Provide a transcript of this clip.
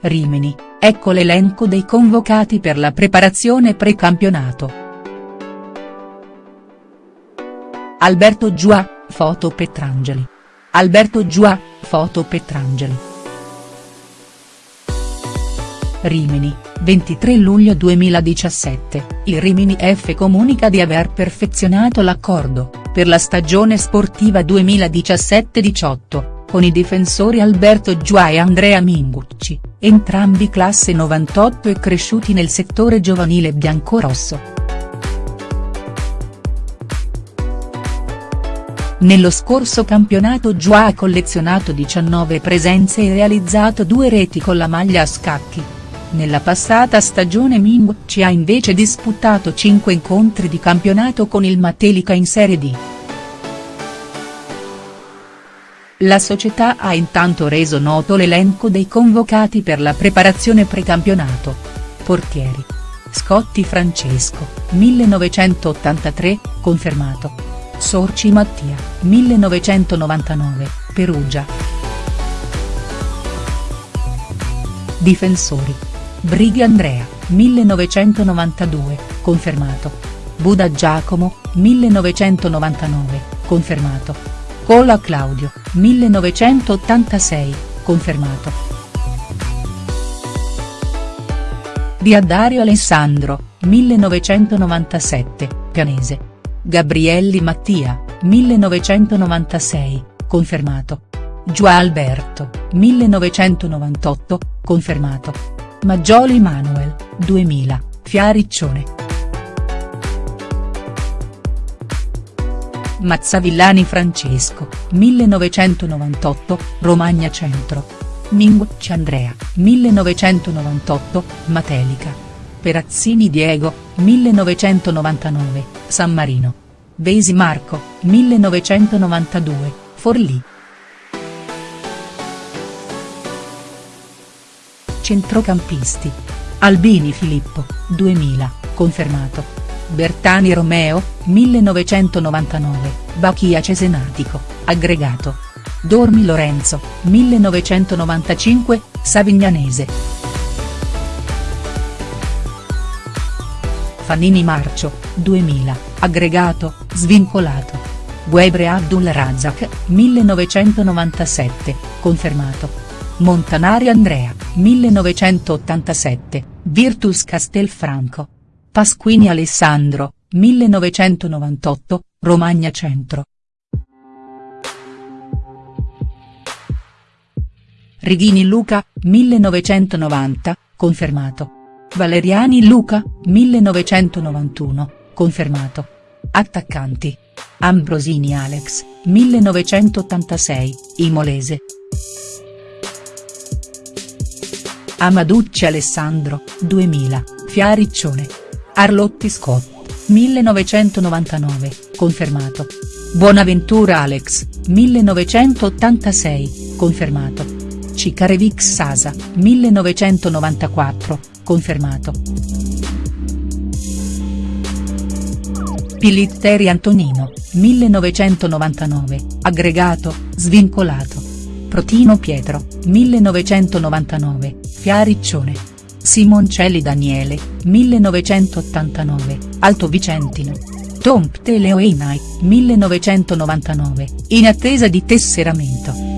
Rimini, ecco l'elenco dei convocati per la preparazione pre-campionato. Alberto Giua, foto Petrangeli. Alberto Giua, foto Petrangeli. Rimini, 23 luglio 2017, il Rimini F comunica di aver perfezionato l'accordo, per la stagione sportiva 2017-18 con i difensori Alberto Giua e Andrea Mingucci, entrambi classe 98 e cresciuti nel settore giovanile biancorosso. Nello scorso campionato Giua ha collezionato 19 presenze e realizzato due reti con la maglia a scacchi. Nella passata stagione Mingucci ha invece disputato 5 incontri di campionato con il Matelica in Serie D. La società ha intanto reso noto l'elenco dei convocati per la preparazione precampionato. Portieri. Scotti Francesco, 1983, confermato. Sorci Mattia, 1999, Perugia. Difensori. Brighi Andrea, 1992, confermato. Buda Giacomo, 1999, confermato. Cola Claudio, 1986, confermato. Diadario Alessandro, 1997, Pianese. Gabrielli Mattia, 1996, confermato. Giua Alberto, 1998, confermato. Maggioli Manuel, 2000, Fiariccione. Mazzavillani Francesco, 1998, Romagna Centro. Mingucci Andrea, 1998, Matelica. Perazzini Diego, 1999, San Marino. Vesi Marco, 1992, Forlì. Centrocampisti. Albini Filippo, 2000, confermato. Bertani Romeo, 1999, Bachia Cesenatico, aggregato. Dormi Lorenzo, 1995, Savignanese. Fanini Marcio, 2000, aggregato, svincolato. Guebre Abdul Razak, 1997, confermato. Montanari Andrea, 1987, Virtus Castelfranco. Pasquini Alessandro, 1998, Romagna Centro. Righini Luca, 1990, confermato. Valeriani Luca, 1991, confermato. Attaccanti. Ambrosini Alex, 1986, Imolese. Amaducci Alessandro, 2000, Fiariccione. Arlotti Scott, 1999, confermato. Bonaventura Alex, 1986, confermato. Cicarevic Sasa, 1994, confermato. Pilitteri Antonino, 1999, aggregato, svincolato. Protino Pietro, 1999, Fiariccione. Simoncelli Daniele, 1989, Alto Vicentino. Tom Pteleo Einai, 1999, in attesa di tesseramento.